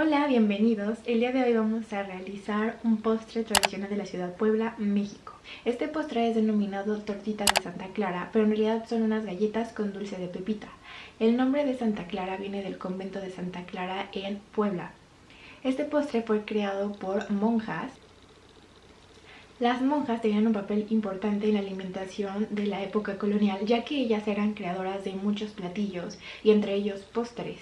Hola, bienvenidos. El día de hoy vamos a realizar un postre tradicional de la ciudad Puebla, México. Este postre es denominado tortita de Santa Clara, pero en realidad son unas galletas con dulce de pepita. El nombre de Santa Clara viene del convento de Santa Clara en Puebla. Este postre fue creado por monjas las monjas tenían un papel importante en la alimentación de la época colonial, ya que ellas eran creadoras de muchos platillos, y entre ellos postres.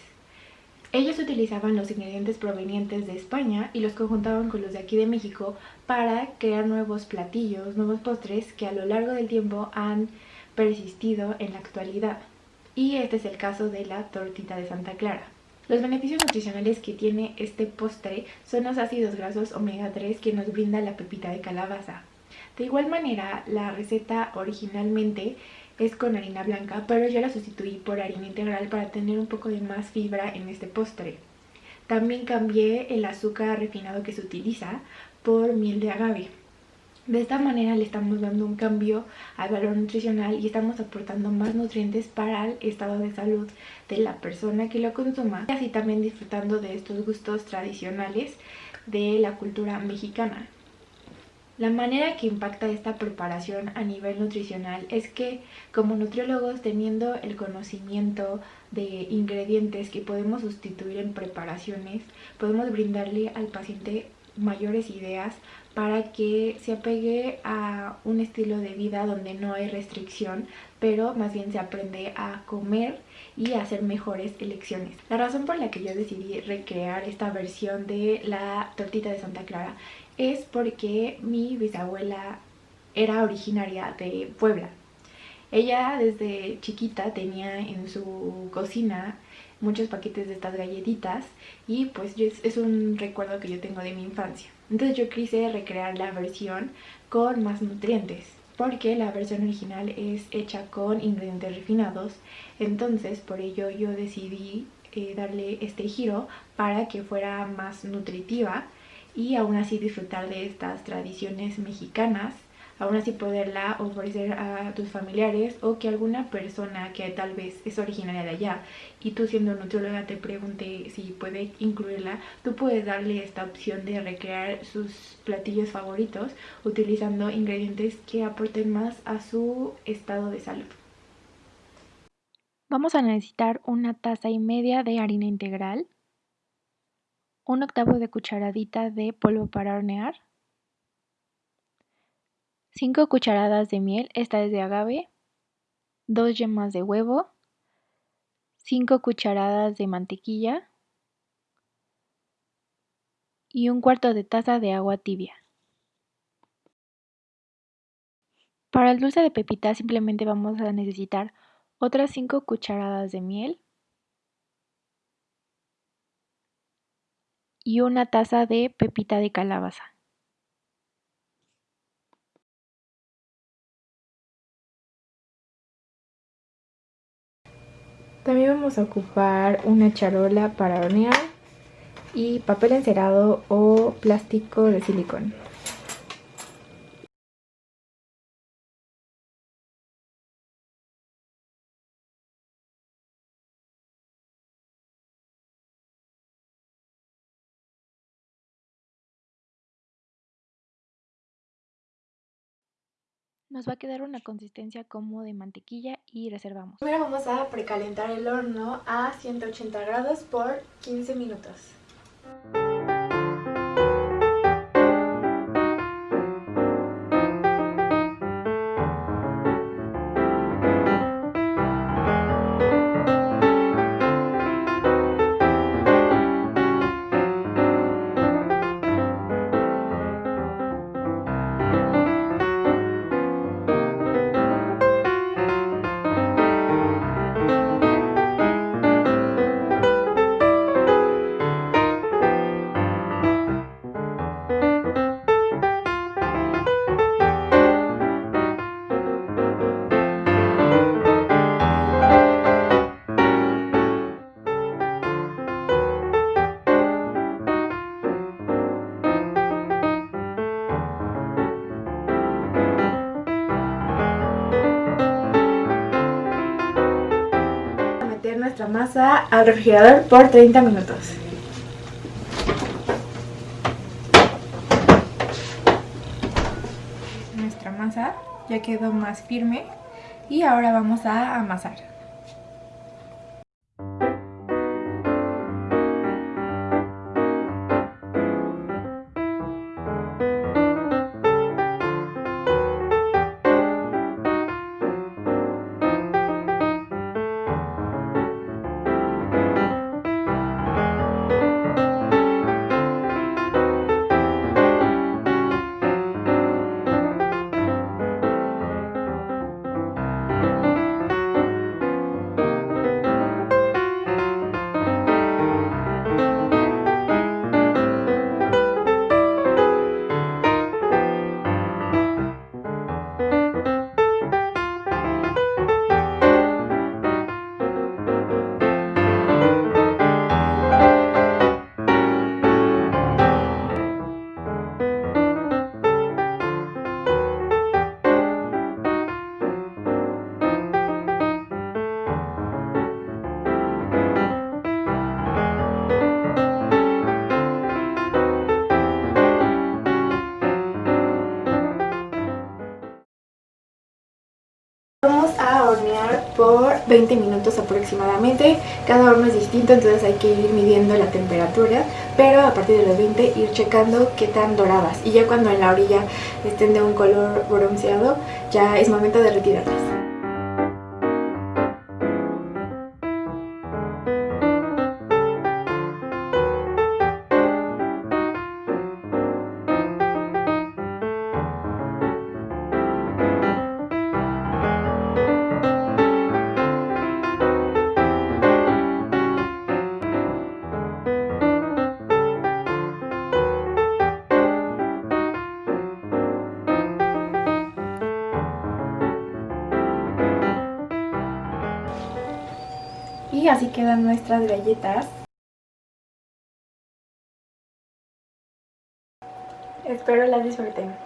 Ellos utilizaban los ingredientes provenientes de España y los conjuntaban con los de aquí de México para crear nuevos platillos, nuevos postres que a lo largo del tiempo han persistido en la actualidad. Y este es el caso de la tortita de Santa Clara. Los beneficios nutricionales que tiene este postre son los ácidos grasos omega 3 que nos brinda la pepita de calabaza. De igual manera, la receta originalmente es con harina blanca, pero yo la sustituí por harina integral para tener un poco de más fibra en este postre. También cambié el azúcar refinado que se utiliza por miel de agave. De esta manera le estamos dando un cambio al valor nutricional y estamos aportando más nutrientes para el estado de salud de la persona que lo consuma y así también disfrutando de estos gustos tradicionales de la cultura mexicana. La manera que impacta esta preparación a nivel nutricional es que como nutriólogos teniendo el conocimiento de ingredientes que podemos sustituir en preparaciones, podemos brindarle al paciente mayores ideas para que se apegue a un estilo de vida donde no hay restricción, pero más bien se aprende a comer y a hacer mejores elecciones. La razón por la que yo decidí recrear esta versión de la tortita de Santa Clara es porque mi bisabuela era originaria de Puebla. Ella desde chiquita tenía en su cocina muchos paquetes de estas galletitas y pues es un recuerdo que yo tengo de mi infancia. Entonces yo quise recrear la versión con más nutrientes porque la versión original es hecha con ingredientes refinados entonces por ello yo decidí eh, darle este giro para que fuera más nutritiva y aún así disfrutar de estas tradiciones mexicanas aún así poderla ofrecer a tus familiares o que alguna persona que tal vez es originaria de allá y tú siendo nutrióloga te pregunte si puede incluirla, tú puedes darle esta opción de recrear sus platillos favoritos utilizando ingredientes que aporten más a su estado de salud. Vamos a necesitar una taza y media de harina integral, un octavo de cucharadita de polvo para hornear, 5 cucharadas de miel, esta es de agave, 2 yemas de huevo, 5 cucharadas de mantequilla y un cuarto de taza de agua tibia. Para el dulce de pepita simplemente vamos a necesitar otras 5 cucharadas de miel y una taza de pepita de calabaza. También vamos a ocupar una charola para hornear y papel encerado o plástico de silicón. Nos va a quedar una consistencia como de mantequilla y reservamos. Primero vamos a precalentar el horno a 180 grados por 15 minutos. a, al refrigerador por 30 minutos. Nuestra masa ya quedó más firme y ahora vamos a amasar. Por 20 minutos aproximadamente. Cada horno es distinto, entonces hay que ir midiendo la temperatura, pero a partir de los 20 ir checando qué tan doradas. Y ya cuando en la orilla estén de un color bronceado, ya es momento de retirarlas. Y así quedan nuestras galletas. Espero las disfruten.